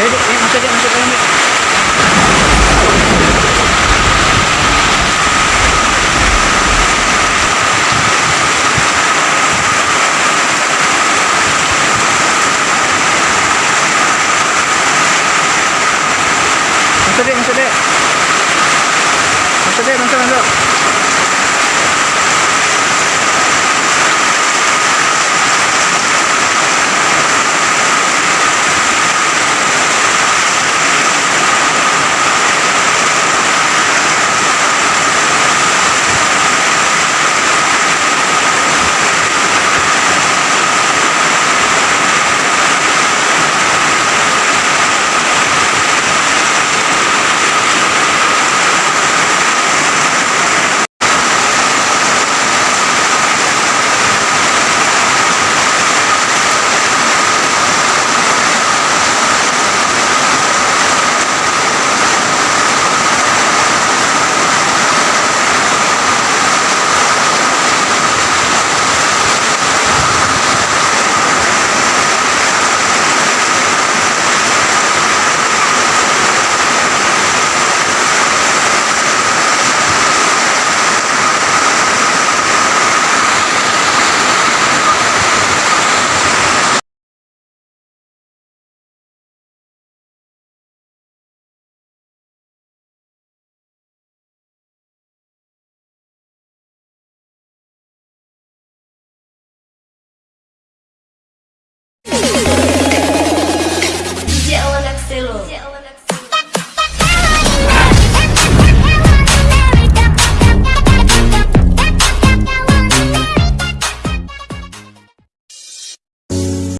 Saya eh, masuk dia, masuk dalam dia. Masuk dek, masuk dek. Masuk dek, masuk. masuk.